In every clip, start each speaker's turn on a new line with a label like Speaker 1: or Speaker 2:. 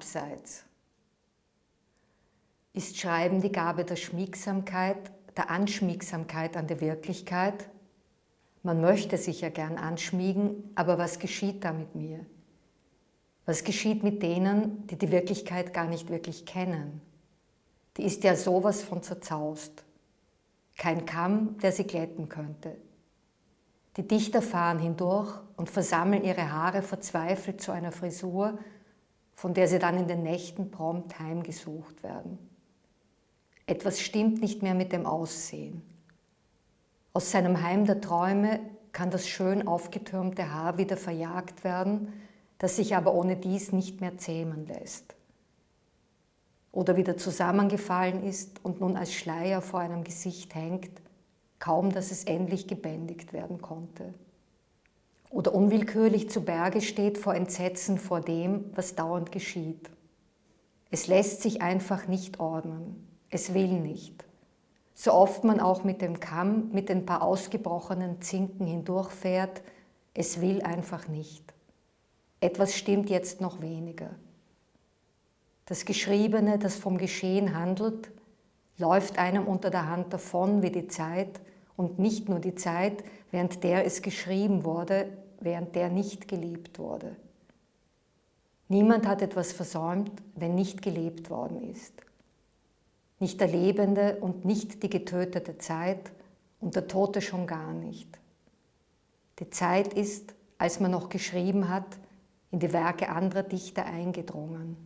Speaker 1: Abseits. Ist Schreiben die Gabe der Schmiegsamkeit, der Anschmiegsamkeit an der Wirklichkeit? Man möchte sich ja gern anschmiegen, aber was geschieht da mit mir? Was geschieht mit denen, die die Wirklichkeit gar nicht wirklich kennen? Die ist ja sowas von zerzaust. Kein Kamm, der sie glätten könnte. Die Dichter fahren hindurch und versammeln ihre Haare verzweifelt zu einer Frisur, von der sie dann in den Nächten prompt heimgesucht werden. Etwas stimmt nicht mehr mit dem Aussehen. Aus seinem Heim der Träume kann das schön aufgetürmte Haar wieder verjagt werden, das sich aber ohne dies nicht mehr zähmen lässt. Oder wieder zusammengefallen ist und nun als Schleier vor einem Gesicht hängt, kaum dass es endlich gebändigt werden konnte. Oder unwillkürlich zu Berge steht vor Entsetzen vor dem, was dauernd geschieht. Es lässt sich einfach nicht ordnen. Es will nicht so oft man auch mit dem Kamm, mit den paar ausgebrochenen Zinken hindurchfährt, es will einfach nicht. Etwas stimmt jetzt noch weniger. Das Geschriebene, das vom Geschehen handelt, läuft einem unter der Hand davon wie die Zeit und nicht nur die Zeit, während der es geschrieben wurde, während der nicht gelebt wurde. Niemand hat etwas versäumt, wenn nicht gelebt worden ist nicht der lebende und nicht die getötete Zeit und der Tote schon gar nicht. Die Zeit ist, als man noch geschrieben hat, in die Werke anderer Dichter eingedrungen.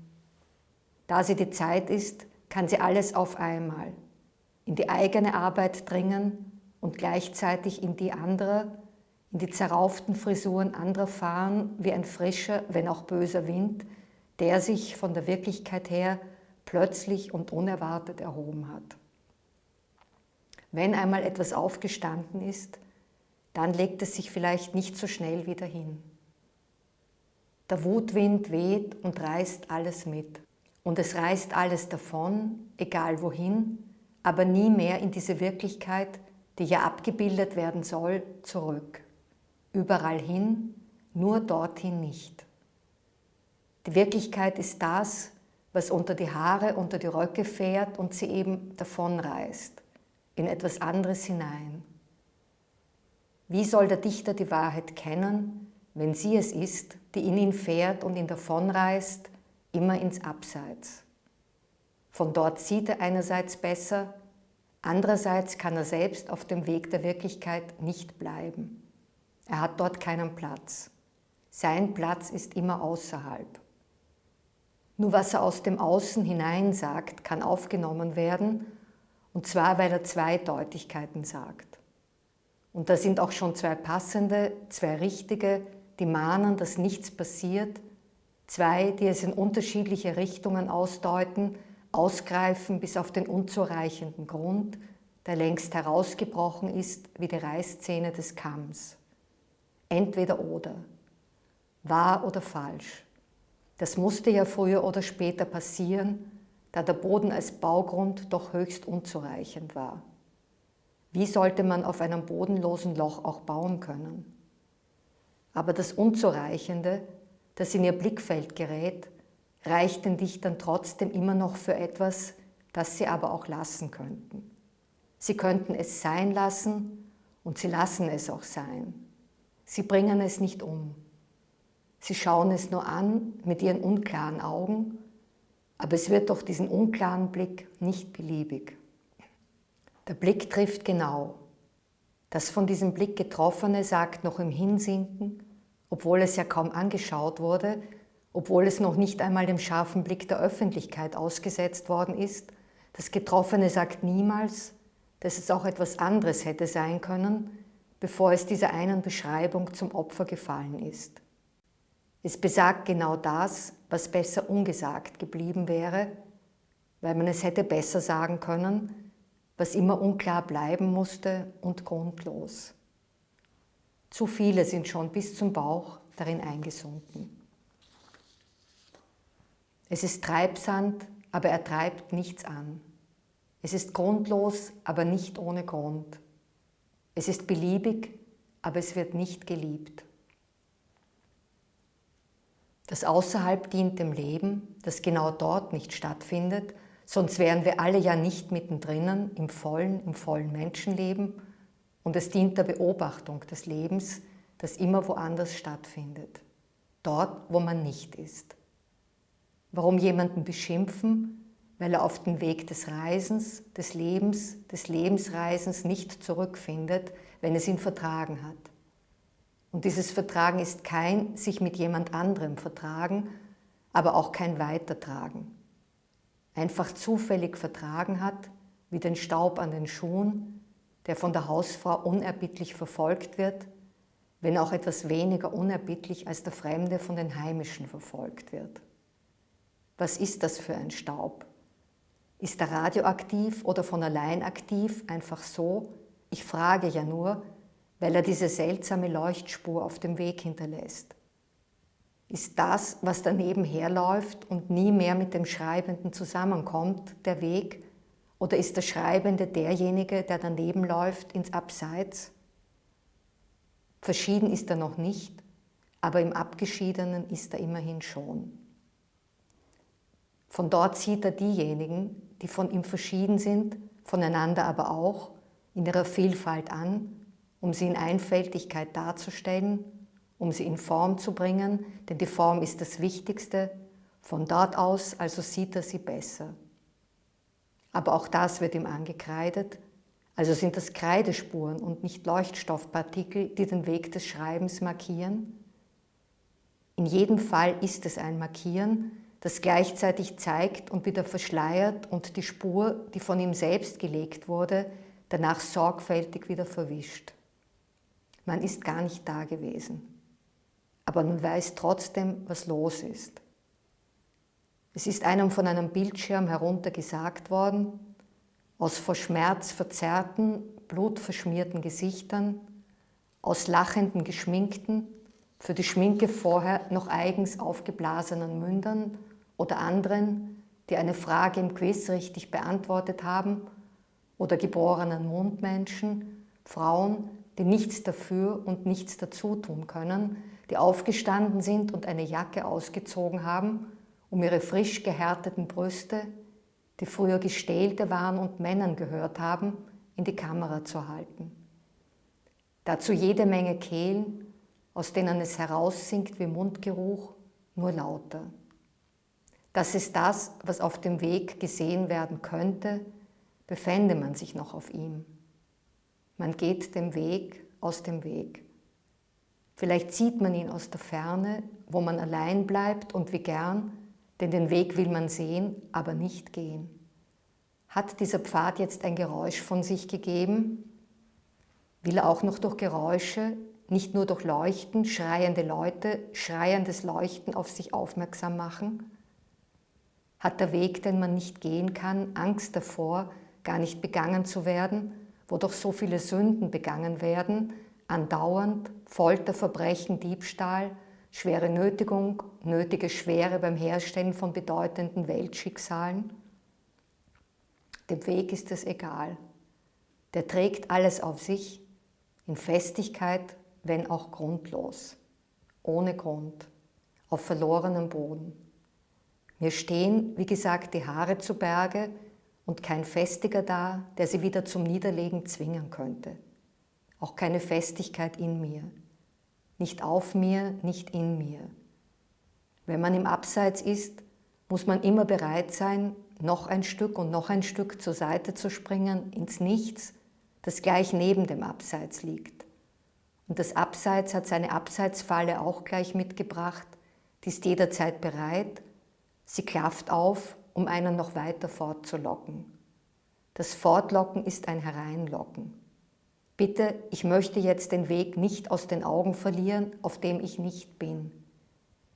Speaker 1: Da sie die Zeit ist, kann sie alles auf einmal, in die eigene Arbeit dringen und gleichzeitig in die anderer, in die zerrauften Frisuren anderer fahren, wie ein frischer, wenn auch böser Wind, der sich von der Wirklichkeit her plötzlich und unerwartet erhoben hat. Wenn einmal etwas aufgestanden ist, dann legt es sich vielleicht nicht so schnell wieder hin. Der Wutwind weht und reißt alles mit. Und es reißt alles davon, egal wohin, aber nie mehr in diese Wirklichkeit, die ja abgebildet werden soll, zurück. Überall hin, nur dorthin nicht. Die Wirklichkeit ist das, was unter die Haare, unter die Röcke fährt und sie eben davonreißt, in etwas anderes hinein. Wie soll der Dichter die Wahrheit kennen, wenn sie es ist, die in ihn fährt und ihn davonreißt, immer ins Abseits? Von dort sieht er einerseits besser, andererseits kann er selbst auf dem Weg der Wirklichkeit nicht bleiben. Er hat dort keinen Platz. Sein Platz ist immer außerhalb. Nur was er aus dem Außen hinein sagt, kann aufgenommen werden, und zwar, weil er Zweideutigkeiten sagt. Und da sind auch schon zwei passende, zwei richtige, die mahnen, dass nichts passiert, zwei, die es in unterschiedliche Richtungen ausdeuten, ausgreifen bis auf den unzureichenden Grund, der längst herausgebrochen ist wie die Reißzähne des Kamms. Entweder oder, wahr oder falsch. Das musste ja früher oder später passieren, da der Boden als Baugrund doch höchst unzureichend war. Wie sollte man auf einem bodenlosen Loch auch bauen können? Aber das Unzureichende, das in ihr Blickfeld gerät, reicht den Dichtern trotzdem immer noch für etwas, das sie aber auch lassen könnten. Sie könnten es sein lassen und sie lassen es auch sein. Sie bringen es nicht um. Sie schauen es nur an mit ihren unklaren Augen, aber es wird doch diesen unklaren Blick nicht beliebig. Der Blick trifft genau. Das von diesem Blick Getroffene sagt noch im Hinsinken, obwohl es ja kaum angeschaut wurde, obwohl es noch nicht einmal dem scharfen Blick der Öffentlichkeit ausgesetzt worden ist, das Getroffene sagt niemals, dass es auch etwas anderes hätte sein können, bevor es dieser einen Beschreibung zum Opfer gefallen ist. Es besagt genau das, was besser ungesagt geblieben wäre, weil man es hätte besser sagen können, was immer unklar bleiben musste und grundlos. Zu viele sind schon bis zum Bauch darin eingesunken. Es ist Treibsand, aber er treibt nichts an. Es ist grundlos, aber nicht ohne Grund. Es ist beliebig, aber es wird nicht geliebt. Das Außerhalb dient dem Leben, das genau dort nicht stattfindet, sonst wären wir alle ja nicht mittendrin im vollen, im vollen Menschenleben und es dient der Beobachtung des Lebens, das immer woanders stattfindet, dort, wo man nicht ist. Warum jemanden beschimpfen, weil er auf den Weg des Reisens, des Lebens, des Lebensreisens nicht zurückfindet, wenn es ihn vertragen hat. Und dieses Vertragen ist kein sich mit jemand anderem vertragen, aber auch kein Weitertragen. Einfach zufällig vertragen hat, wie den Staub an den Schuhen, der von der Hausfrau unerbittlich verfolgt wird, wenn auch etwas weniger unerbittlich als der Fremde von den Heimischen verfolgt wird. Was ist das für ein Staub? Ist er radioaktiv oder von allein aktiv, einfach so? Ich frage ja nur, weil er diese seltsame Leuchtspur auf dem Weg hinterlässt. Ist das, was daneben herläuft und nie mehr mit dem Schreibenden zusammenkommt, der Weg? Oder ist der Schreibende derjenige, der daneben läuft, ins Abseits? Verschieden ist er noch nicht, aber im Abgeschiedenen ist er immerhin schon. Von dort sieht er diejenigen, die von ihm verschieden sind, voneinander aber auch, in ihrer Vielfalt an, um sie in Einfältigkeit darzustellen, um sie in Form zu bringen, denn die Form ist das Wichtigste. Von dort aus also sieht er sie besser. Aber auch das wird ihm angekreidet, also sind das Kreidespuren und nicht Leuchtstoffpartikel, die den Weg des Schreibens markieren. In jedem Fall ist es ein Markieren, das gleichzeitig zeigt und wieder verschleiert und die Spur, die von ihm selbst gelegt wurde, danach sorgfältig wieder verwischt. Man ist gar nicht da gewesen, aber man weiß trotzdem, was los ist. Es ist einem von einem Bildschirm herunter gesagt worden, aus vor Schmerz verzerrten, blutverschmierten Gesichtern, aus lachenden, geschminkten, für die Schminke vorher noch eigens aufgeblasenen Mündern oder anderen, die eine Frage im Quiz richtig beantwortet haben, oder geborenen Mundmenschen, Frauen, die nichts dafür und nichts dazu tun können, die aufgestanden sind und eine Jacke ausgezogen haben, um ihre frisch gehärteten Brüste, die früher Gestählte waren und Männern gehört haben, in die Kamera zu halten. Dazu jede Menge Kehlen, aus denen es heraussinkt wie Mundgeruch, nur lauter. Das ist das, was auf dem Weg gesehen werden könnte, befände man sich noch auf ihm. Man geht dem Weg aus dem Weg. Vielleicht sieht man ihn aus der Ferne, wo man allein bleibt und wie gern, denn den Weg will man sehen, aber nicht gehen. Hat dieser Pfad jetzt ein Geräusch von sich gegeben? Will er auch noch durch Geräusche, nicht nur durch Leuchten, schreiende Leute, schreiendes Leuchten auf sich aufmerksam machen? Hat der Weg, den man nicht gehen kann, Angst davor, gar nicht begangen zu werden, wo doch so viele Sünden begangen werden, andauernd Folter, Verbrechen, Diebstahl, schwere Nötigung, nötige Schwere beim Herstellen von bedeutenden Weltschicksalen? Dem Weg ist es egal. Der trägt alles auf sich, in Festigkeit, wenn auch grundlos, ohne Grund, auf verlorenem Boden. Mir stehen, wie gesagt, die Haare zu Berge und kein Festiger da, der sie wieder zum Niederlegen zwingen könnte. Auch keine Festigkeit in mir. Nicht auf mir, nicht in mir. Wenn man im Abseits ist, muss man immer bereit sein, noch ein Stück und noch ein Stück zur Seite zu springen, ins Nichts, das gleich neben dem Abseits liegt. Und das Abseits hat seine Abseitsfalle auch gleich mitgebracht, die ist jederzeit bereit Sie klafft auf, um einen noch weiter fortzulocken. Das Fortlocken ist ein Hereinlocken. Bitte, ich möchte jetzt den Weg nicht aus den Augen verlieren, auf dem ich nicht bin.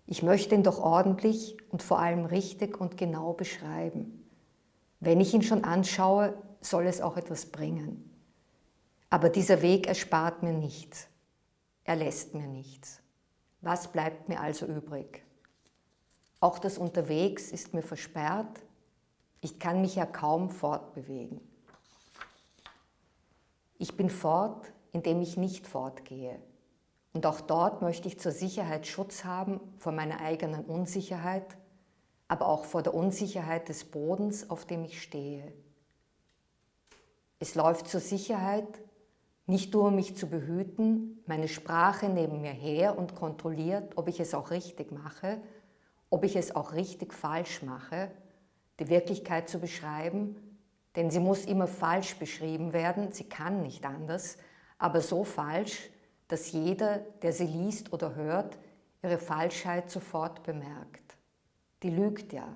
Speaker 1: Ich möchte ihn doch ordentlich und vor allem richtig und genau beschreiben. Wenn ich ihn schon anschaue, soll es auch etwas bringen. Aber dieser Weg erspart mir nichts. Er lässt mir nichts. Was bleibt mir also übrig? Auch das Unterwegs ist mir versperrt. Ich kann mich ja kaum fortbewegen. Ich bin fort, indem ich nicht fortgehe. Und auch dort möchte ich zur Sicherheit Schutz haben vor meiner eigenen Unsicherheit, aber auch vor der Unsicherheit des Bodens, auf dem ich stehe. Es läuft zur Sicherheit, nicht nur um mich zu behüten, meine Sprache neben mir her und kontrolliert, ob ich es auch richtig mache, ob ich es auch richtig falsch mache, die Wirklichkeit zu beschreiben, denn sie muss immer falsch beschrieben werden, sie kann nicht anders, aber so falsch, dass jeder, der sie liest oder hört, ihre Falschheit sofort bemerkt. Die lügt ja.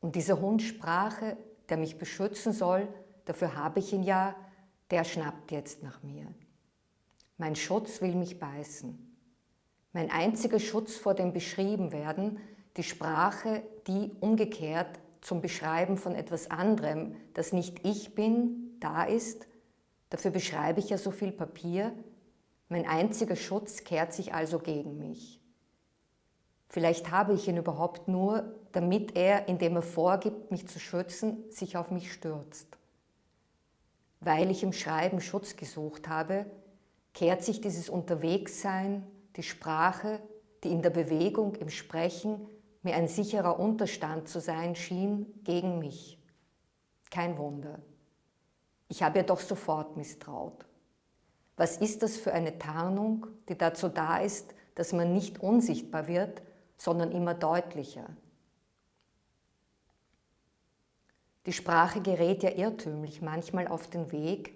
Speaker 1: Und dieser Hund Sprache, der mich beschützen soll, dafür habe ich ihn ja, der schnappt jetzt nach mir. Mein Schutz will mich beißen. Mein einziger Schutz vor dem Beschriebenwerden, die Sprache, die umgekehrt zum Beschreiben von etwas anderem, das nicht ich bin, da ist, dafür beschreibe ich ja so viel Papier, mein einziger Schutz kehrt sich also gegen mich. Vielleicht habe ich ihn überhaupt nur, damit er, indem er vorgibt, mich zu schützen, sich auf mich stürzt. Weil ich im Schreiben Schutz gesucht habe, kehrt sich dieses Unterwegssein, die Sprache, die in der Bewegung, im Sprechen mir ein sicherer Unterstand zu sein schien, gegen mich. Kein Wunder. Ich habe ihr doch sofort misstraut. Was ist das für eine Tarnung, die dazu da ist, dass man nicht unsichtbar wird, sondern immer deutlicher? Die Sprache gerät ja irrtümlich manchmal auf den Weg,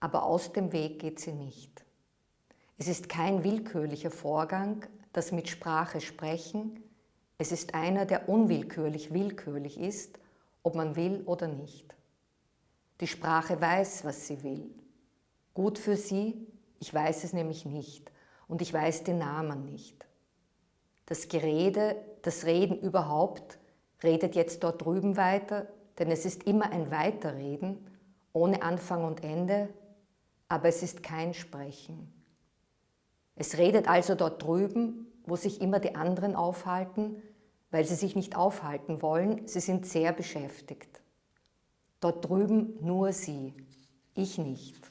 Speaker 1: aber aus dem Weg geht sie nicht. Es ist kein willkürlicher Vorgang, das mit Sprache sprechen, es ist einer, der unwillkürlich willkürlich ist, ob man will oder nicht. Die Sprache weiß, was sie will. Gut für sie, ich weiß es nämlich nicht und ich weiß den Namen nicht. Das Gerede, das Reden überhaupt, redet jetzt dort drüben weiter, denn es ist immer ein Weiterreden, ohne Anfang und Ende, aber es ist kein Sprechen. Es redet also dort drüben, wo sich immer die anderen aufhalten, weil sie sich nicht aufhalten wollen, sie sind sehr beschäftigt. Dort drüben nur sie, ich nicht.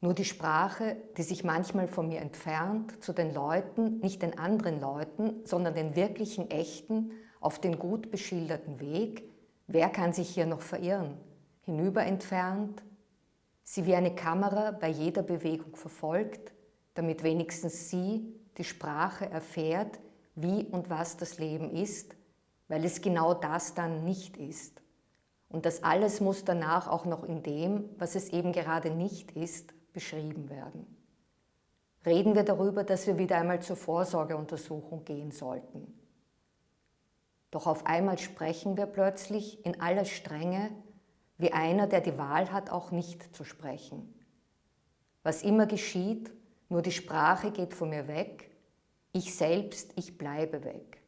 Speaker 1: Nur die Sprache, die sich manchmal von mir entfernt, zu den Leuten, nicht den anderen Leuten, sondern den wirklichen, echten, auf den gut beschilderten Weg, wer kann sich hier noch verirren? Hinüber entfernt, sie wie eine Kamera bei jeder Bewegung verfolgt, damit wenigstens sie, die Sprache, erfährt, wie und was das Leben ist, weil es genau das dann nicht ist. Und das alles muss danach auch noch in dem, was es eben gerade nicht ist, beschrieben werden. Reden wir darüber, dass wir wieder einmal zur Vorsorgeuntersuchung gehen sollten. Doch auf einmal sprechen wir plötzlich in aller Strenge wie einer, der die Wahl hat, auch nicht zu sprechen. Was immer geschieht, nur die Sprache geht von mir weg, ich selbst, ich bleibe weg.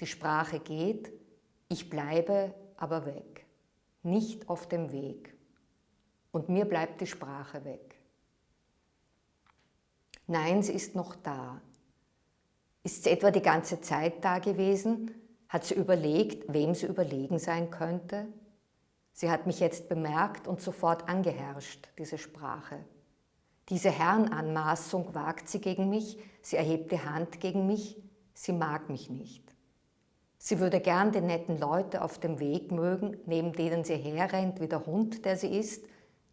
Speaker 1: Die Sprache geht, ich bleibe aber weg, nicht auf dem Weg. Und mir bleibt die Sprache weg. Nein, sie ist noch da. Ist sie etwa die ganze Zeit da gewesen? Hat sie überlegt, wem sie überlegen sein könnte? Sie hat mich jetzt bemerkt und sofort angeherrscht, diese Sprache. Diese Herrenanmaßung wagt sie gegen mich, sie erhebt die Hand gegen mich, sie mag mich nicht. Sie würde gern die netten Leute auf dem Weg mögen, neben denen sie herrennt wie der Hund, der sie ist,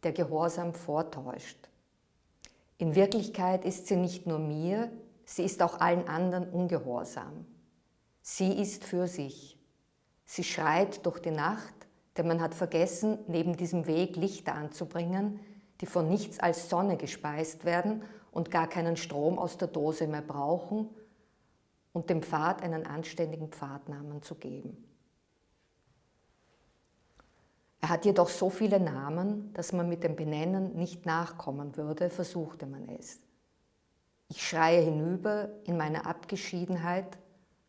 Speaker 1: der Gehorsam vortäuscht. In Wirklichkeit ist sie nicht nur mir, sie ist auch allen anderen ungehorsam. Sie ist für sich. Sie schreit durch die Nacht, denn man hat vergessen, neben diesem Weg Lichter anzubringen, die von nichts als Sonne gespeist werden und gar keinen Strom aus der Dose mehr brauchen und dem Pfad einen anständigen Pfadnamen zu geben. Er hat jedoch so viele Namen, dass man mit dem Benennen nicht nachkommen würde, versuchte man es. Ich schreie hinüber in meiner Abgeschiedenheit,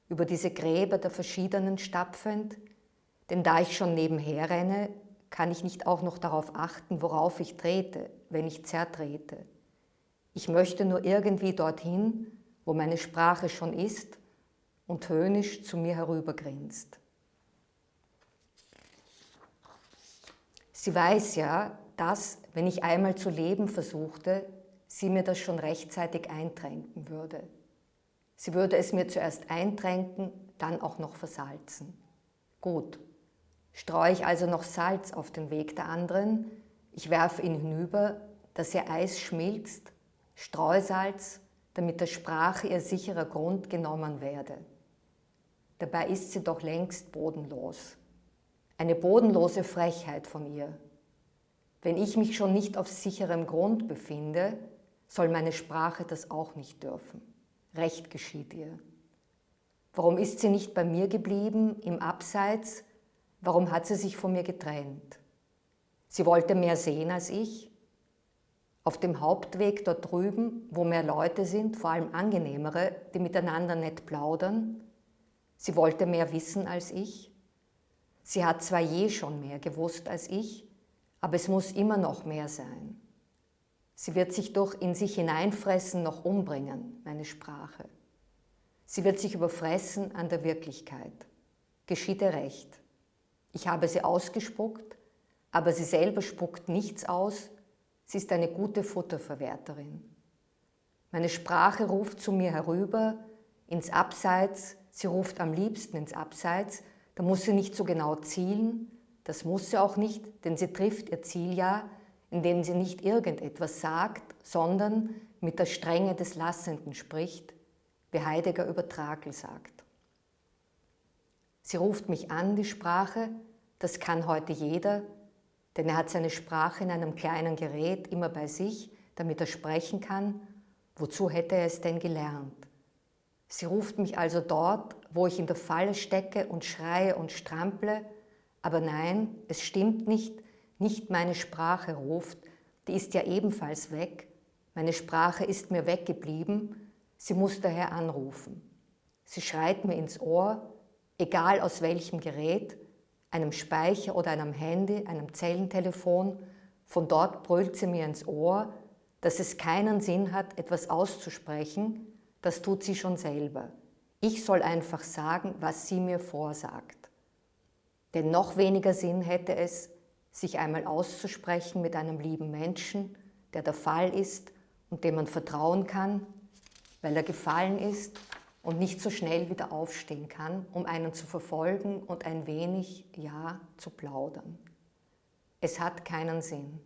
Speaker 1: über diese Gräber der verschiedenen stapfend, denn da ich schon nebenher renne, kann ich nicht auch noch darauf achten, worauf ich trete, wenn ich zertrete. Ich möchte nur irgendwie dorthin, wo meine Sprache schon ist und höhnisch zu mir herübergrinst. Sie weiß ja, dass, wenn ich einmal zu leben versuchte, sie mir das schon rechtzeitig eintränken würde. Sie würde es mir zuerst eintränken, dann auch noch versalzen. Gut, streue ich also noch Salz auf den Weg der anderen, ich werfe ihn hinüber, dass ihr Eis schmilzt, Streusalz, damit der Sprache ihr sicherer Grund genommen werde. Dabei ist sie doch längst bodenlos. Eine bodenlose Frechheit von ihr. Wenn ich mich schon nicht auf sicherem Grund befinde, soll meine Sprache das auch nicht dürfen. Recht geschieht ihr. Warum ist sie nicht bei mir geblieben, im Abseits? Warum hat sie sich von mir getrennt? Sie wollte mehr sehen als ich. Auf dem Hauptweg dort drüben, wo mehr Leute sind, vor allem angenehmere, die miteinander nett plaudern. Sie wollte mehr wissen als ich. Sie hat zwar je schon mehr gewusst als ich, aber es muss immer noch mehr sein. Sie wird sich durch in sich hineinfressen noch umbringen, meine Sprache. Sie wird sich überfressen an der Wirklichkeit. Geschieht ihr recht. Ich habe sie ausgespuckt, aber sie selber spuckt nichts aus. Sie ist eine gute Futterverwerterin. Meine Sprache ruft zu mir herüber, ins Abseits, sie ruft am liebsten ins Abseits, da muss sie nicht so genau zielen, das muss sie auch nicht, denn sie trifft ihr Ziel ja, indem sie nicht irgendetwas sagt, sondern mit der Strenge des Lassenden spricht, wie Heidegger über Trakel sagt. Sie ruft mich an, die Sprache, das kann heute jeder, denn er hat seine Sprache in einem kleinen Gerät immer bei sich, damit er sprechen kann. Wozu hätte er es denn gelernt? Sie ruft mich also dort, wo ich in der Falle stecke und schreie und strample, aber nein, es stimmt nicht, nicht meine Sprache ruft, die ist ja ebenfalls weg. Meine Sprache ist mir weggeblieben, sie muss daher anrufen. Sie schreit mir ins Ohr, egal aus welchem Gerät, einem Speicher oder einem Handy, einem Zellentelefon, von dort brüllt sie mir ins Ohr, dass es keinen Sinn hat, etwas auszusprechen, das tut sie schon selber. Ich soll einfach sagen, was sie mir vorsagt. Denn noch weniger Sinn hätte es, sich einmal auszusprechen mit einem lieben Menschen, der der Fall ist und dem man vertrauen kann, weil er gefallen ist und nicht so schnell wieder aufstehen kann, um einen zu verfolgen und ein wenig, ja, zu plaudern. Es hat keinen Sinn.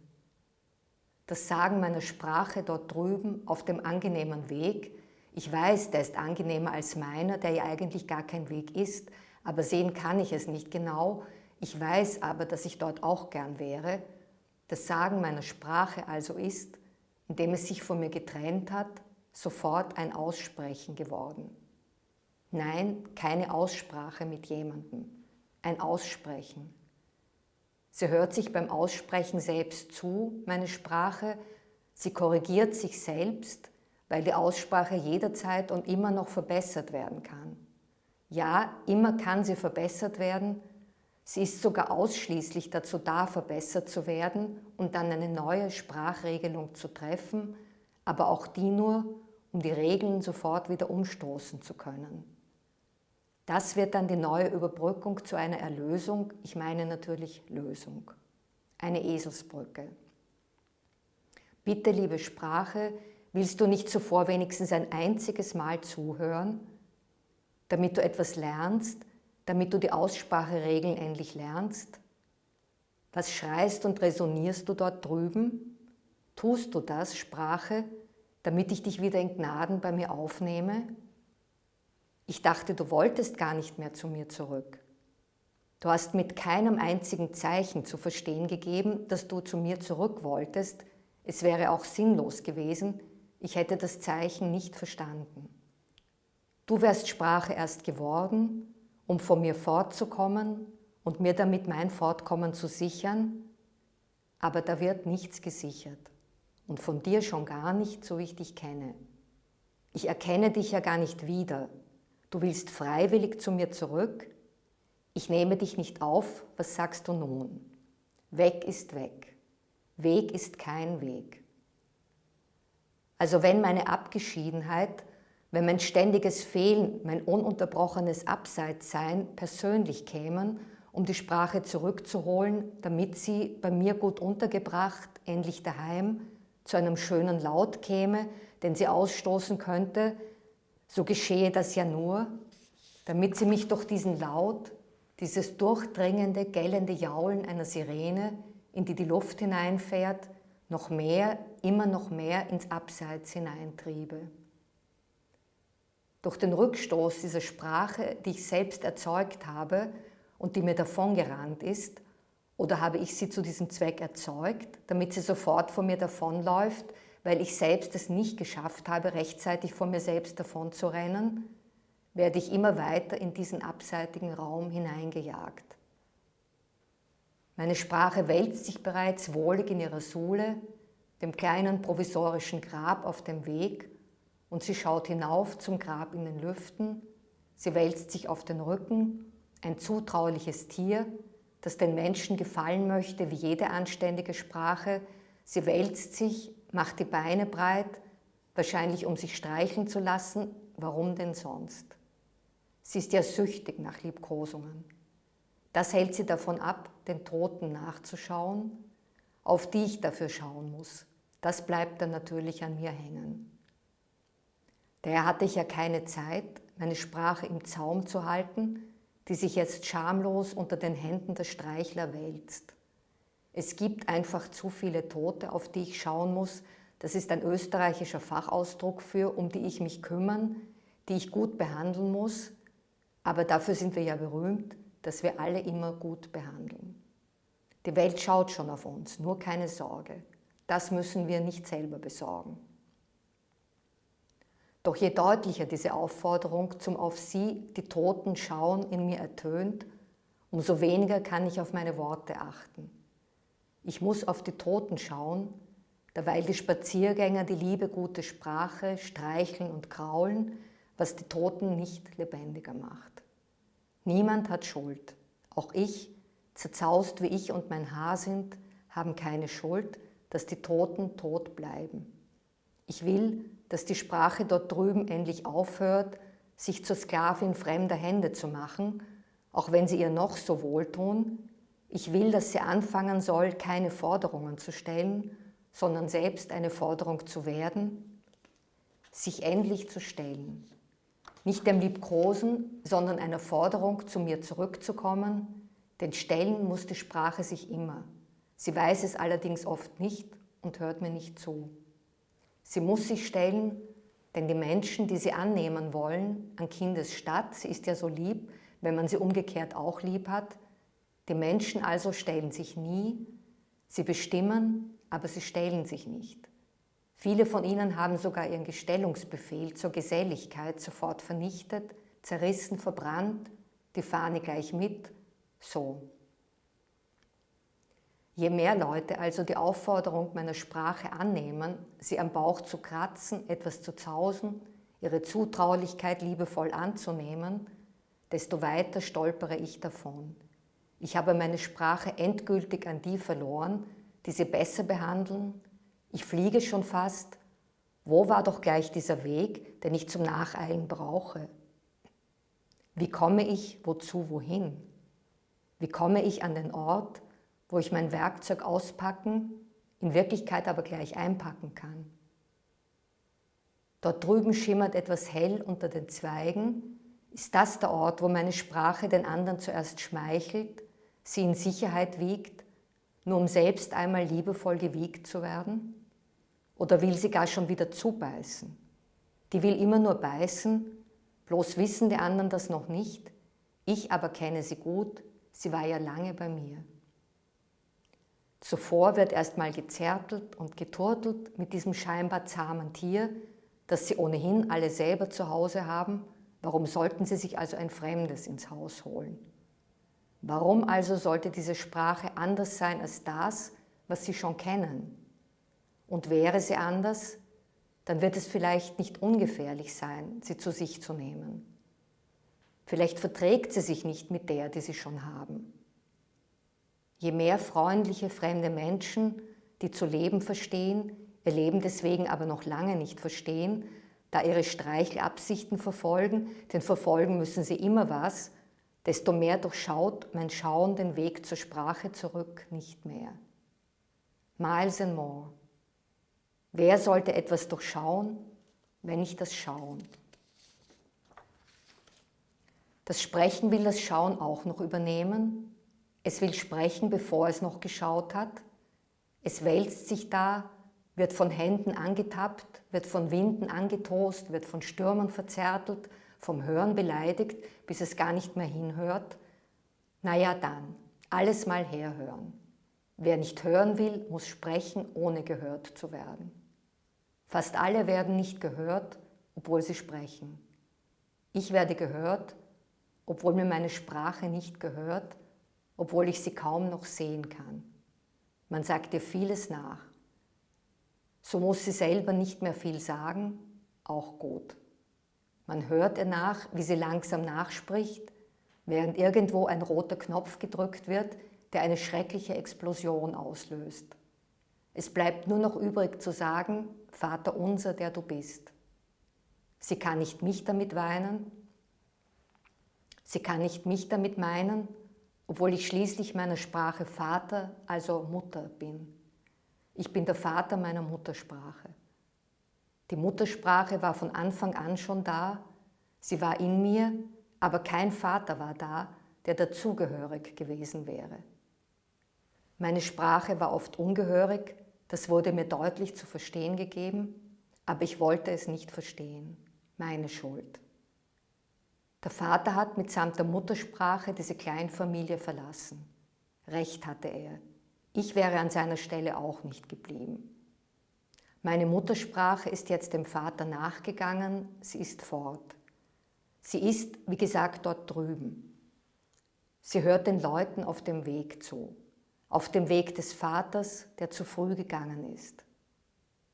Speaker 1: Das Sagen meiner Sprache dort drüben auf dem angenehmen Weg, ich weiß, der ist angenehmer als meiner, der ja eigentlich gar kein Weg ist, aber sehen kann ich es nicht genau, ich weiß aber, dass ich dort auch gern wäre. Das Sagen meiner Sprache also ist, indem es sich von mir getrennt hat, sofort ein Aussprechen geworden. Nein, keine Aussprache mit jemandem, ein Aussprechen. Sie hört sich beim Aussprechen selbst zu, meine Sprache, sie korrigiert sich selbst, weil die Aussprache jederzeit und immer noch verbessert werden kann. Ja, immer kann sie verbessert werden, Sie ist sogar ausschließlich dazu da, verbessert zu werden und dann eine neue Sprachregelung zu treffen, aber auch die nur, um die Regeln sofort wieder umstoßen zu können. Das wird dann die neue Überbrückung zu einer Erlösung, ich meine natürlich Lösung. Eine Eselsbrücke. Bitte, liebe Sprache, willst du nicht zuvor wenigstens ein einziges Mal zuhören, damit du etwas lernst, damit du die Ausspracheregeln endlich lernst? Was schreist und resonierst du dort drüben? Tust du das, Sprache, damit ich dich wieder in Gnaden bei mir aufnehme? Ich dachte, du wolltest gar nicht mehr zu mir zurück. Du hast mit keinem einzigen Zeichen zu verstehen gegeben, dass du zu mir zurück wolltest. Es wäre auch sinnlos gewesen, ich hätte das Zeichen nicht verstanden. Du wärst Sprache erst geworden, um von mir fortzukommen und mir damit mein Fortkommen zu sichern, aber da wird nichts gesichert und von dir schon gar nicht, so wie ich dich kenne. Ich erkenne dich ja gar nicht wieder. Du willst freiwillig zu mir zurück. Ich nehme dich nicht auf, was sagst du nun? Weg ist weg. Weg ist kein Weg. Also wenn meine Abgeschiedenheit wenn mein ständiges Fehlen, mein ununterbrochenes Abseitssein persönlich kämen um die Sprache zurückzuholen, damit sie bei mir gut untergebracht, endlich daheim, zu einem schönen Laut käme, den sie ausstoßen könnte, so geschehe das ja nur, damit sie mich durch diesen Laut, dieses durchdringende, gellende Jaulen einer Sirene, in die die Luft hineinfährt, noch mehr, immer noch mehr ins Abseits hineintriebe. Durch den Rückstoß dieser Sprache, die ich selbst erzeugt habe und die mir davongerannt ist, oder habe ich sie zu diesem Zweck erzeugt, damit sie sofort von mir davonläuft, weil ich selbst es nicht geschafft habe, rechtzeitig von mir selbst davon zu rennen, werde ich immer weiter in diesen abseitigen Raum hineingejagt. Meine Sprache wälzt sich bereits wohlig in ihrer Sohle, dem kleinen provisorischen Grab auf dem Weg, und sie schaut hinauf zum Grab in den Lüften, sie wälzt sich auf den Rücken, ein zutrauliches Tier, das den Menschen gefallen möchte, wie jede anständige Sprache. Sie wälzt sich, macht die Beine breit, wahrscheinlich um sich streicheln zu lassen. Warum denn sonst? Sie ist ja süchtig nach Liebkosungen. Das hält sie davon ab, den Toten nachzuschauen, auf die ich dafür schauen muss. Das bleibt dann natürlich an mir hängen. Daher hatte ich ja keine Zeit, meine Sprache im Zaum zu halten, die sich jetzt schamlos unter den Händen der Streichler wälzt. Es gibt einfach zu viele Tote, auf die ich schauen muss. Das ist ein österreichischer Fachausdruck für, um die ich mich kümmern, die ich gut behandeln muss, aber dafür sind wir ja berühmt, dass wir alle immer gut behandeln. Die Welt schaut schon auf uns, nur keine Sorge. Das müssen wir nicht selber besorgen. Doch je deutlicher diese Aufforderung zum auf sie, die Toten schauen, in mir ertönt, umso weniger kann ich auf meine Worte achten. Ich muss auf die Toten schauen, derweil die Spaziergänger die liebe gute Sprache streicheln und kraulen, was die Toten nicht lebendiger macht. Niemand hat Schuld. Auch ich, zerzaust wie ich und mein Haar sind, haben keine Schuld, dass die Toten tot bleiben. Ich will, dass die Sprache dort drüben endlich aufhört, sich zur Sklavin fremder Hände zu machen, auch wenn sie ihr noch so wohltun. Ich will, dass sie anfangen soll, keine Forderungen zu stellen, sondern selbst eine Forderung zu werden, sich endlich zu stellen. Nicht dem Liebkosen, sondern einer Forderung, zu mir zurückzukommen, denn stellen muss die Sprache sich immer. Sie weiß es allerdings oft nicht und hört mir nicht zu. Sie muss sich stellen, denn die Menschen, die sie annehmen wollen, an Kindes statt, sie ist ja so lieb, wenn man sie umgekehrt auch lieb hat, die Menschen also stellen sich nie, sie bestimmen, aber sie stellen sich nicht. Viele von ihnen haben sogar ihren Gestellungsbefehl zur Geselligkeit sofort vernichtet, zerrissen, verbrannt, die Fahne gleich mit, so. Je mehr Leute also die Aufforderung meiner Sprache annehmen, sie am Bauch zu kratzen, etwas zu zausen, ihre Zutraulichkeit liebevoll anzunehmen, desto weiter stolpere ich davon. Ich habe meine Sprache endgültig an die verloren, die sie besser behandeln. Ich fliege schon fast. Wo war doch gleich dieser Weg, den ich zum Nacheilen brauche? Wie komme ich, wozu, wohin? Wie komme ich an den Ort, wo ich mein Werkzeug auspacken, in Wirklichkeit aber gleich einpacken kann. Dort drüben schimmert etwas hell unter den Zweigen. Ist das der Ort, wo meine Sprache den anderen zuerst schmeichelt, sie in Sicherheit wiegt, nur um selbst einmal liebevoll gewiegt zu werden? Oder will sie gar schon wieder zubeißen? Die will immer nur beißen, bloß wissen die anderen das noch nicht. Ich aber kenne sie gut, sie war ja lange bei mir. Zuvor wird erstmal gezertelt und geturtelt mit diesem scheinbar zahmen Tier, das sie ohnehin alle selber zu Hause haben. Warum sollten sie sich also ein Fremdes ins Haus holen? Warum also sollte diese Sprache anders sein als das, was sie schon kennen? Und wäre sie anders, dann wird es vielleicht nicht ungefährlich sein, sie zu sich zu nehmen. Vielleicht verträgt sie sich nicht mit der, die sie schon haben. Je mehr freundliche fremde Menschen, die zu leben verstehen, ihr Leben deswegen aber noch lange nicht verstehen, da ihre Streichelabsichten verfolgen, denn verfolgen müssen sie immer was, desto mehr durchschaut mein Schauen den Weg zur Sprache zurück nicht mehr. Miles and more. Wer sollte etwas durchschauen, wenn nicht das Schauen? Das Sprechen will das Schauen auch noch übernehmen. Es will sprechen, bevor es noch geschaut hat. Es wälzt sich da, wird von Händen angetappt, wird von Winden angetost, wird von Stürmen verzärtelt, vom Hören beleidigt, bis es gar nicht mehr hinhört. Naja dann, alles mal herhören. Wer nicht hören will, muss sprechen, ohne gehört zu werden. Fast alle werden nicht gehört, obwohl sie sprechen. Ich werde gehört, obwohl mir meine Sprache nicht gehört, obwohl ich sie kaum noch sehen kann. Man sagt ihr vieles nach. So muss sie selber nicht mehr viel sagen, auch gut. Man hört ihr nach, wie sie langsam nachspricht, während irgendwo ein roter Knopf gedrückt wird, der eine schreckliche Explosion auslöst. Es bleibt nur noch übrig zu sagen, Vater unser, der du bist. Sie kann nicht mich damit weinen, Sie kann nicht mich damit meinen, obwohl ich schließlich meiner Sprache Vater, also Mutter bin. Ich bin der Vater meiner Muttersprache. Die Muttersprache war von Anfang an schon da, sie war in mir, aber kein Vater war da, der dazugehörig gewesen wäre. Meine Sprache war oft ungehörig, das wurde mir deutlich zu verstehen gegeben, aber ich wollte es nicht verstehen. Meine Schuld. Der Vater hat mitsamt der Muttersprache diese Kleinfamilie verlassen. Recht hatte er. Ich wäre an seiner Stelle auch nicht geblieben. Meine Muttersprache ist jetzt dem Vater nachgegangen, sie ist fort. Sie ist, wie gesagt, dort drüben. Sie hört den Leuten auf dem Weg zu, auf dem Weg des Vaters, der zu früh gegangen ist.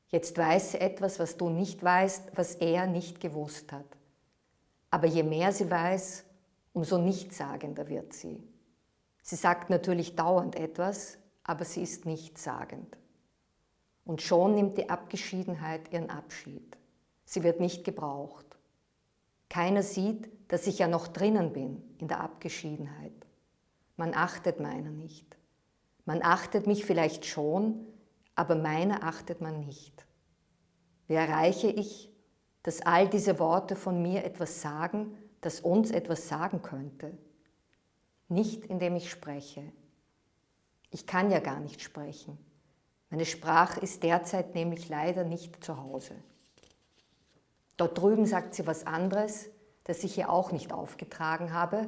Speaker 1: Jetzt weiß sie etwas, was du nicht weißt, was er nicht gewusst hat. Aber je mehr sie weiß, umso nichtssagender wird sie. Sie sagt natürlich dauernd etwas, aber sie ist nichtssagend. Und schon nimmt die Abgeschiedenheit ihren Abschied. Sie wird nicht gebraucht. Keiner sieht, dass ich ja noch drinnen bin in der Abgeschiedenheit. Man achtet meiner nicht. Man achtet mich vielleicht schon, aber meiner achtet man nicht. Wie erreiche ich, dass all diese Worte von mir etwas sagen, das uns etwas sagen könnte. Nicht indem ich spreche. Ich kann ja gar nicht sprechen. Meine Sprache ist derzeit nämlich leider nicht zu Hause. Dort drüben sagt sie was anderes, das ich ihr auch nicht aufgetragen habe,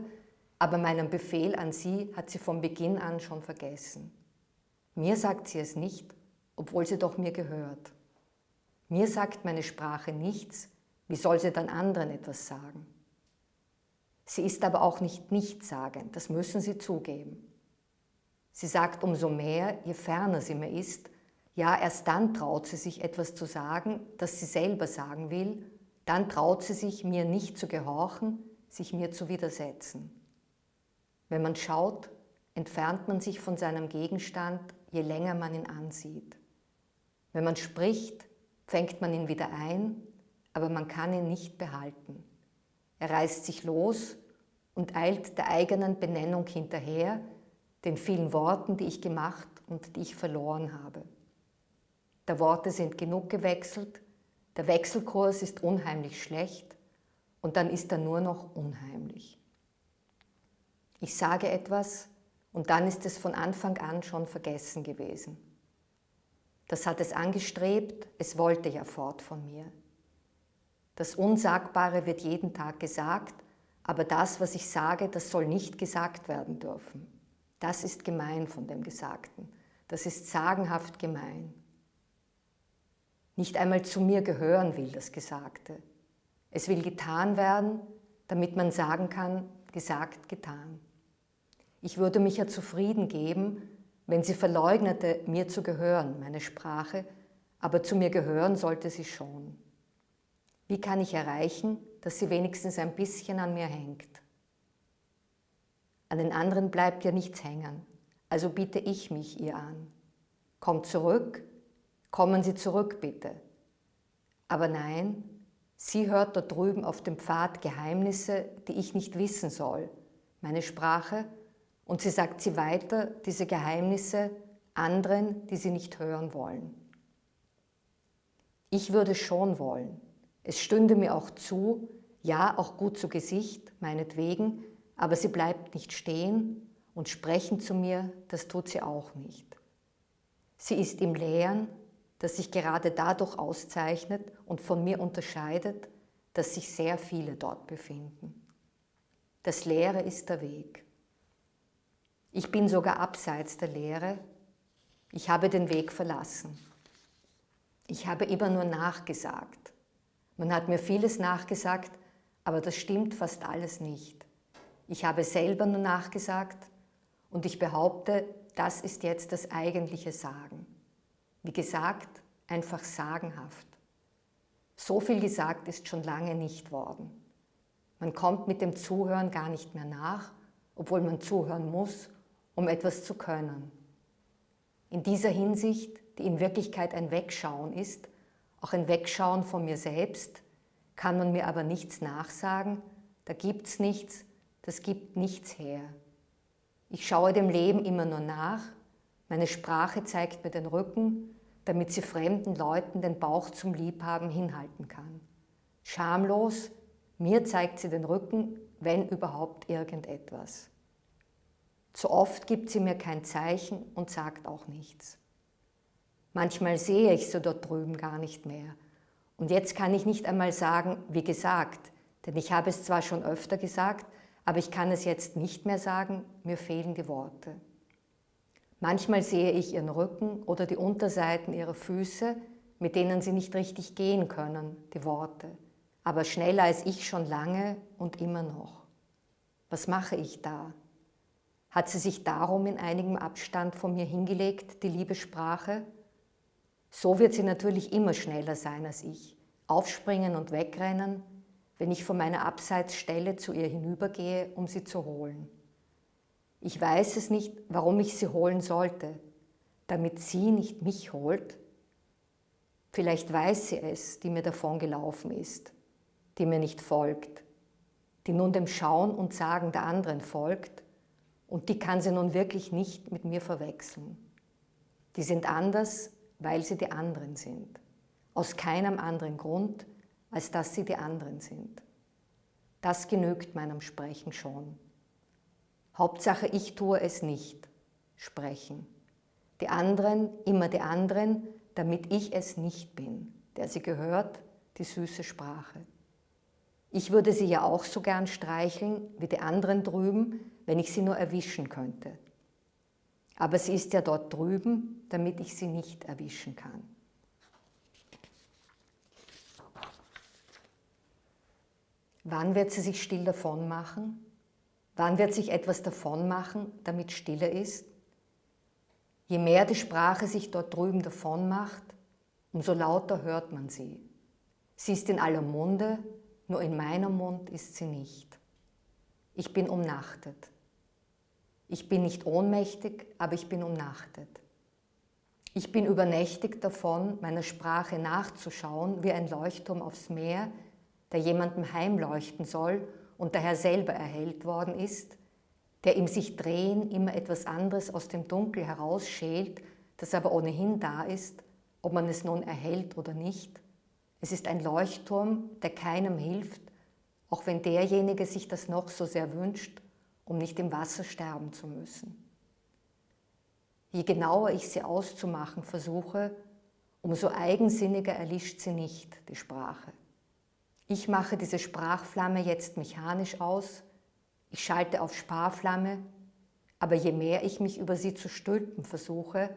Speaker 1: aber meinen Befehl an sie hat sie von Beginn an schon vergessen. Mir sagt sie es nicht, obwohl sie doch mir gehört. Mir sagt meine Sprache nichts, wie soll sie dann anderen etwas sagen? Sie ist aber auch nicht nichtssagend, das müssen Sie zugeben. Sie sagt umso mehr, je ferner sie mir ist, ja, erst dann traut sie sich etwas zu sagen, das sie selber sagen will, dann traut sie sich, mir nicht zu gehorchen, sich mir zu widersetzen. Wenn man schaut, entfernt man sich von seinem Gegenstand, je länger man ihn ansieht. Wenn man spricht, fängt man ihn wieder ein, aber man kann ihn nicht behalten. Er reißt sich los und eilt der eigenen Benennung hinterher, den vielen Worten, die ich gemacht und die ich verloren habe. Der Worte sind genug gewechselt, der Wechselkurs ist unheimlich schlecht und dann ist er nur noch unheimlich. Ich sage etwas und dann ist es von Anfang an schon vergessen gewesen. Das hat es angestrebt, es wollte ja fort von mir. Das Unsagbare wird jeden Tag gesagt, aber das, was ich sage, das soll nicht gesagt werden dürfen. Das ist gemein von dem Gesagten. Das ist sagenhaft gemein. Nicht einmal zu mir gehören will das Gesagte. Es will getan werden, damit man sagen kann, gesagt, getan. Ich würde mich ja zufrieden geben, wenn sie verleugnete, mir zu gehören, meine Sprache, aber zu mir gehören sollte sie schon. Wie kann ich erreichen, dass sie wenigstens ein bisschen an mir hängt? An den anderen bleibt ja nichts hängen, also biete ich mich ihr an. Kommt zurück, kommen Sie zurück bitte. Aber nein, sie hört dort drüben auf dem Pfad Geheimnisse, die ich nicht wissen soll, meine Sprache, und sie sagt sie weiter, diese Geheimnisse, anderen, die sie nicht hören wollen. Ich würde schon wollen. Es stünde mir auch zu, ja, auch gut zu Gesicht, meinetwegen, aber sie bleibt nicht stehen und sprechen zu mir, das tut sie auch nicht. Sie ist im Lehren, das sich gerade dadurch auszeichnet und von mir unterscheidet, dass sich sehr viele dort befinden. Das Leere ist der Weg. Ich bin sogar abseits der Lehre. Ich habe den Weg verlassen. Ich habe immer nur nachgesagt. Man hat mir vieles nachgesagt, aber das stimmt fast alles nicht. Ich habe selber nur nachgesagt und ich behaupte, das ist jetzt das eigentliche Sagen. Wie gesagt, einfach sagenhaft. So viel gesagt ist schon lange nicht worden. Man kommt mit dem Zuhören gar nicht mehr nach, obwohl man zuhören muss, um etwas zu können. In dieser Hinsicht, die in Wirklichkeit ein Wegschauen ist, auch ein Wegschauen von mir selbst, kann man mir aber nichts nachsagen, da gibt es nichts, das gibt nichts her. Ich schaue dem Leben immer nur nach, meine Sprache zeigt mir den Rücken, damit sie fremden Leuten den Bauch zum Liebhaben hinhalten kann. Schamlos, mir zeigt sie den Rücken, wenn überhaupt irgendetwas. Zu oft gibt sie mir kein Zeichen und sagt auch nichts. Manchmal sehe ich sie dort drüben gar nicht mehr. Und jetzt kann ich nicht einmal sagen, wie gesagt, denn ich habe es zwar schon öfter gesagt, aber ich kann es jetzt nicht mehr sagen, mir fehlen die Worte. Manchmal sehe ich ihren Rücken oder die Unterseiten ihrer Füße, mit denen sie nicht richtig gehen können, die Worte, aber schneller als ich schon lange und immer noch. Was mache ich da? Hat sie sich darum in einigem Abstand von mir hingelegt, die liebe Sprache? So wird sie natürlich immer schneller sein als ich, aufspringen und wegrennen, wenn ich von meiner Abseitsstelle zu ihr hinübergehe, um sie zu holen. Ich weiß es nicht, warum ich sie holen sollte, damit sie nicht mich holt. Vielleicht weiß sie es, die mir davongelaufen ist, die mir nicht folgt, die nun dem Schauen und Sagen der anderen folgt und die kann sie nun wirklich nicht mit mir verwechseln. Die sind anders, weil sie die anderen sind, aus keinem anderen Grund, als dass sie die anderen sind. Das genügt meinem Sprechen schon. Hauptsache, ich tue es nicht, sprechen. Die anderen, immer die anderen, damit ich es nicht bin, der sie gehört, die süße Sprache. Ich würde sie ja auch so gern streicheln wie die anderen drüben, wenn ich sie nur erwischen könnte. Aber sie ist ja dort drüben, damit ich sie nicht erwischen kann. Wann wird sie sich still davon machen? Wann wird sich etwas davon machen, damit Stille ist? Je mehr die Sprache sich dort drüben davon macht, umso lauter hört man sie. Sie ist in aller Munde, nur in meinem Mund ist sie nicht. Ich bin umnachtet. Ich bin nicht ohnmächtig, aber ich bin umnachtet. Ich bin übernächtigt davon, meiner Sprache nachzuschauen wie ein Leuchtturm aufs Meer, der jemandem heimleuchten soll und daher selber erhellt worden ist, der im sich drehen immer etwas anderes aus dem Dunkel herausschält, das aber ohnehin da ist, ob man es nun erhält oder nicht. Es ist ein Leuchtturm, der keinem hilft, auch wenn derjenige sich das noch so sehr wünscht, um nicht im Wasser sterben zu müssen. Je genauer ich sie auszumachen versuche, umso eigensinniger erlischt sie nicht, die Sprache. Ich mache diese Sprachflamme jetzt mechanisch aus, ich schalte auf Sparflamme, aber je mehr ich mich über sie zu stülpen versuche,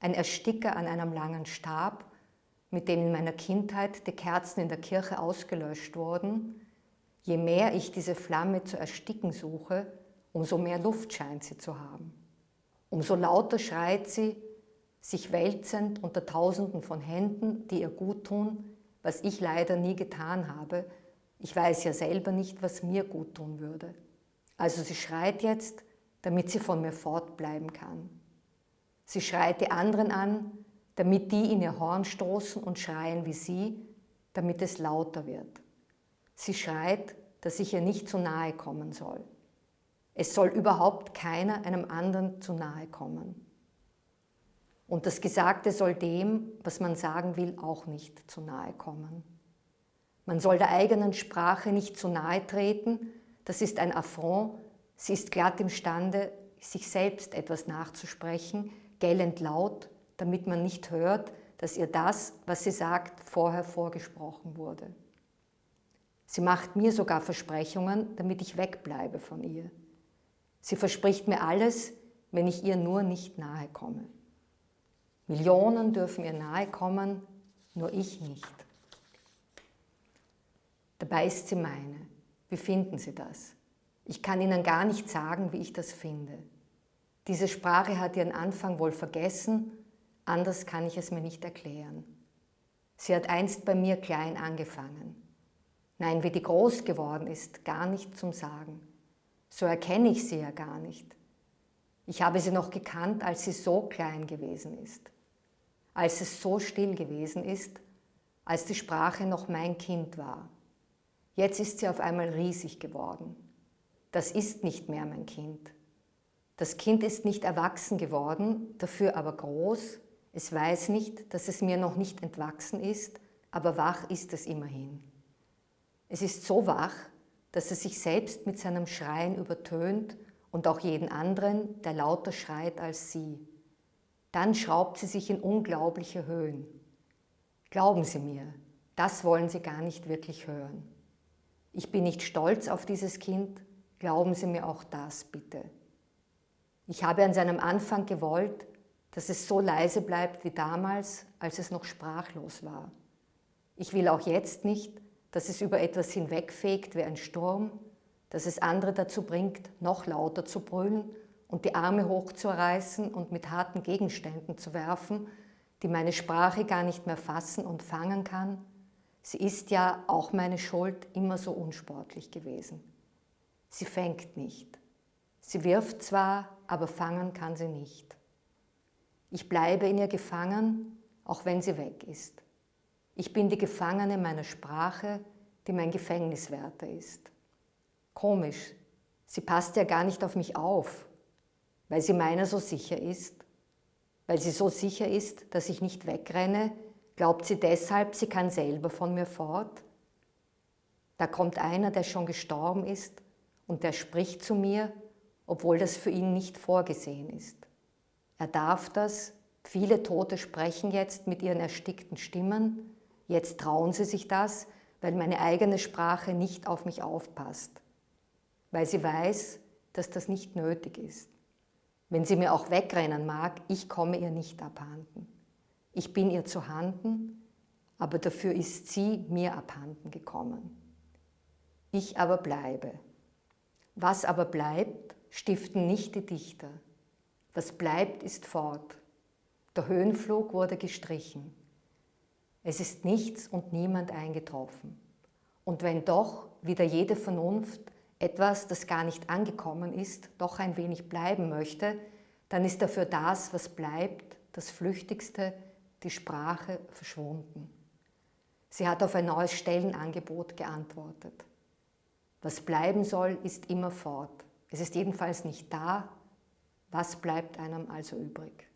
Speaker 1: ein Ersticker an einem langen Stab, mit dem in meiner Kindheit die Kerzen in der Kirche ausgelöscht wurden, je mehr ich diese Flamme zu ersticken suche, umso mehr Luft scheint sie zu haben. Umso lauter schreit sie, sich wälzend unter Tausenden von Händen, die ihr gut tun, was ich leider nie getan habe. Ich weiß ja selber nicht, was mir gut tun würde. Also sie schreit jetzt, damit sie von mir fortbleiben kann. Sie schreit die anderen an, damit die in ihr Horn stoßen und schreien wie sie, damit es lauter wird. Sie schreit, dass ich ihr nicht zu nahe kommen soll. Es soll überhaupt keiner einem anderen zu nahe kommen. Und das Gesagte soll dem, was man sagen will, auch nicht zu nahe kommen. Man soll der eigenen Sprache nicht zu nahe treten, das ist ein Affront, sie ist glatt imstande, sich selbst etwas nachzusprechen, gellend laut, damit man nicht hört, dass ihr das, was sie sagt, vorher vorgesprochen wurde. Sie macht mir sogar Versprechungen, damit ich wegbleibe von ihr. Sie verspricht mir alles, wenn ich ihr nur nicht nahe komme. Millionen dürfen ihr nahe kommen, nur ich nicht. Dabei ist sie meine. Wie finden Sie das? Ich kann Ihnen gar nicht sagen, wie ich das finde. Diese Sprache hat ihren Anfang wohl vergessen, anders kann ich es mir nicht erklären. Sie hat einst bei mir klein angefangen. Nein, wie die groß geworden ist, gar nicht zum Sagen. So erkenne ich sie ja gar nicht. Ich habe sie noch gekannt, als sie so klein gewesen ist, als es so still gewesen ist, als die Sprache noch mein Kind war. Jetzt ist sie auf einmal riesig geworden. Das ist nicht mehr mein Kind. Das Kind ist nicht erwachsen geworden, dafür aber groß. Es weiß nicht, dass es mir noch nicht entwachsen ist, aber wach ist es immerhin. Es ist so wach, dass es sich selbst mit seinem Schreien übertönt und auch jeden anderen, der lauter schreit als sie. Dann schraubt sie sich in unglaubliche Höhen. Glauben Sie mir, das wollen Sie gar nicht wirklich hören. Ich bin nicht stolz auf dieses Kind, glauben Sie mir auch das bitte. Ich habe an seinem Anfang gewollt, dass es so leise bleibt wie damals, als es noch sprachlos war. Ich will auch jetzt nicht, dass es über etwas hinwegfegt wie ein Sturm, dass es andere dazu bringt, noch lauter zu brüllen und die Arme hochzureißen und mit harten Gegenständen zu werfen, die meine Sprache gar nicht mehr fassen und fangen kann. Sie ist ja, auch meine Schuld, immer so unsportlich gewesen. Sie fängt nicht. Sie wirft zwar, aber fangen kann sie nicht. Ich bleibe in ihr gefangen, auch wenn sie weg ist. Ich bin die Gefangene meiner Sprache, die mein Gefängniswärter ist. Komisch, sie passt ja gar nicht auf mich auf, weil sie meiner so sicher ist. Weil sie so sicher ist, dass ich nicht wegrenne, glaubt sie deshalb, sie kann selber von mir fort? Da kommt einer, der schon gestorben ist und der spricht zu mir obwohl das für ihn nicht vorgesehen ist. Er darf das, viele Tote sprechen jetzt mit ihren erstickten Stimmen, jetzt trauen sie sich das, weil meine eigene Sprache nicht auf mich aufpasst, weil sie weiß, dass das nicht nötig ist. Wenn sie mir auch wegrennen mag, ich komme ihr nicht abhanden. Ich bin ihr zu Handen, aber dafür ist sie mir abhanden gekommen. Ich aber bleibe. Was aber bleibt, stiften nicht die Dichter. Was bleibt, ist fort. Der Höhenflug wurde gestrichen. Es ist nichts und niemand eingetroffen. Und wenn doch, wieder jede Vernunft, etwas, das gar nicht angekommen ist, doch ein wenig bleiben möchte, dann ist dafür das, was bleibt, das Flüchtigste, die Sprache, verschwunden. Sie hat auf ein neues Stellenangebot geantwortet. Was bleiben soll, ist immer fort. Es ist jedenfalls nicht da. Was bleibt einem also übrig?